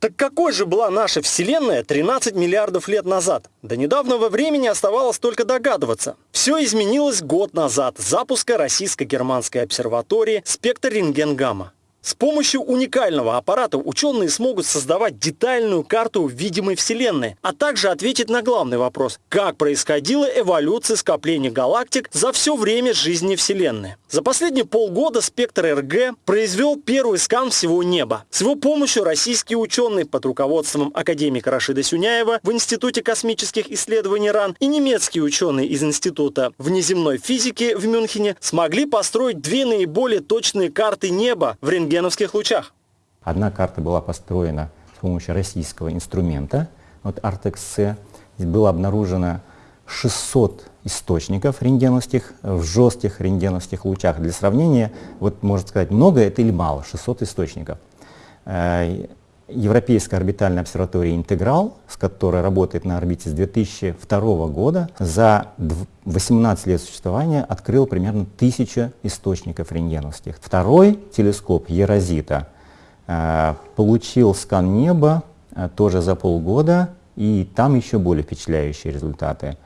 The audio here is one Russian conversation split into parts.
Так какой же была наша Вселенная 13 миллиардов лет назад? До недавнего времени оставалось только догадываться. Все изменилось год назад с запуска российско-германской обсерватории «Спектр рентген-гамма». С помощью уникального аппарата ученые смогут создавать детальную карту видимой Вселенной, а также ответить на главный вопрос – как происходила эволюция скопления галактик за все время жизни Вселенной. За последние полгода спектр РГ произвел первый скан всего неба. С его помощью российские ученые под руководством академика Рашида Сюняева в Институте космических исследований РАН и немецкие ученые из Института внеземной физики в Мюнхене смогли построить две наиболее точные карты неба в рентгене рентгеновских лучах. Одна карта была построена с помощью российского инструмента, вот Artex-C. Было обнаружено 600 источников рентгеновских в жестких рентгеновских лучах. Для сравнения, вот можно сказать, много это или мало, 600 источников. Европейская орбитальная обсерватория «Интеграл», с которой работает на орбите с 2002 года, за 18 лет существования открыл примерно 1000 источников рентгеновских. Второй телескоп «Ерозита» э, получил скан неба э, тоже за полгода, и там еще более впечатляющие результаты.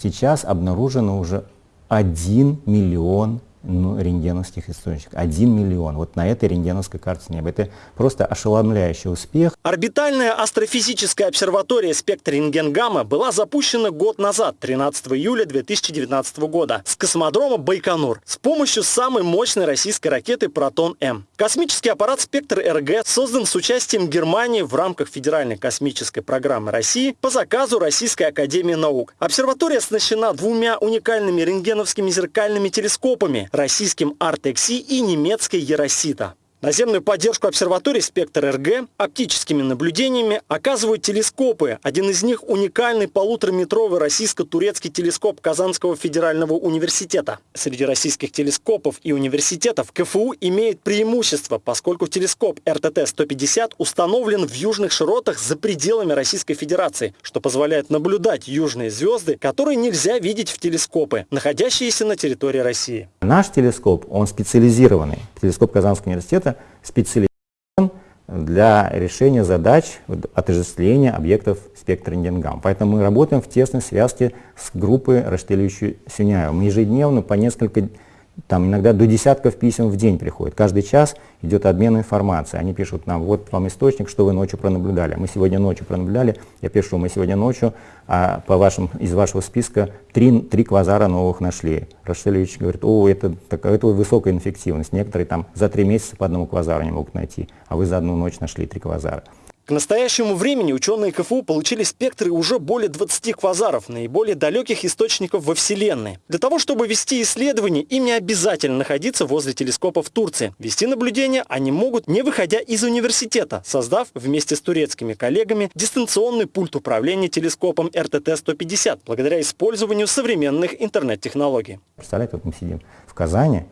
Сейчас обнаружено уже 1 миллион ну, рентгеновских источников. Один миллион. Вот на этой рентгеновской карте неба. Это просто ошеломляющий успех. Орбитальная астрофизическая обсерватория «Спектр рентген-гамма» была запущена год назад, 13 июля 2019 года, с космодрома Байконур с помощью самой мощной российской ракеты «Протон-М». Космический аппарат «Спектр РГ» создан с участием Германии в рамках Федеральной космической программы России по заказу Российской Академии Наук. Обсерватория оснащена двумя уникальными рентгеновскими зеркальными телескопами российским Артекси и немецкой Еросита. Наземную поддержку обсерватории «Спектр РГ» оптическими наблюдениями оказывают телескопы. Один из них – уникальный полутораметровый российско-турецкий телескоп Казанского федерального университета. Среди российских телескопов и университетов КФУ имеет преимущество, поскольку телескоп РТТ-150 установлен в южных широтах за пределами Российской Федерации, что позволяет наблюдать южные звезды, которые нельзя видеть в телескопы, находящиеся на территории России. Наш телескоп, он специализированный. Телескоп Казанского университета специализирован для решения задач отождествления объектов спектра рентгенгамма. Поэтому мы работаем в тесной связке с группой Раштелевича Сюняева. Мы ежедневно по несколько там иногда до десятков писем в день приходит. Каждый час идет обмен информацией. Они пишут нам, вот вам источник, что вы ночью пронаблюдали. Мы сегодня ночью пронаблюдали, я пишу, мы сегодня ночью а по вашим, из вашего списка три, три квазара новых нашли. Рашелевич говорит, о, это, так, это высокая инфективность. Некоторые там за три месяца по одному квазару не могут найти, а вы за одну ночь нашли три квазара. К настоящему времени ученые КФУ получили спектры уже более 20 квазаров, наиболее далеких источников во Вселенной. Для того, чтобы вести исследования, им не обязательно находиться возле телескопа в Турции. Вести наблюдения они могут, не выходя из университета, создав вместе с турецкими коллегами дистанционный пульт управления телескопом РТТ-150, благодаря использованию современных интернет-технологий. Представляете, вот мы сидим в Казани,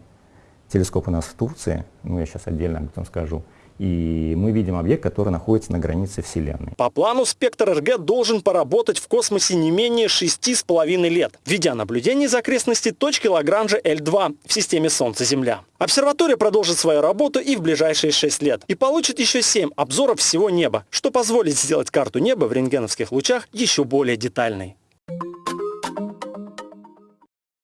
телескоп у нас в Турции, ну я сейчас отдельно об этом скажу, и мы видим объект, который находится на границе Вселенной. По плану спектр РГ должен поработать в космосе не менее 6,5 лет, ведя наблюдение из окрестностей точки Лагранжа L2 в системе Солнце-Земля. Обсерватория продолжит свою работу и в ближайшие 6 лет, и получит еще 7 обзоров всего неба, что позволит сделать карту неба в рентгеновских лучах еще более детальной.